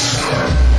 Yes.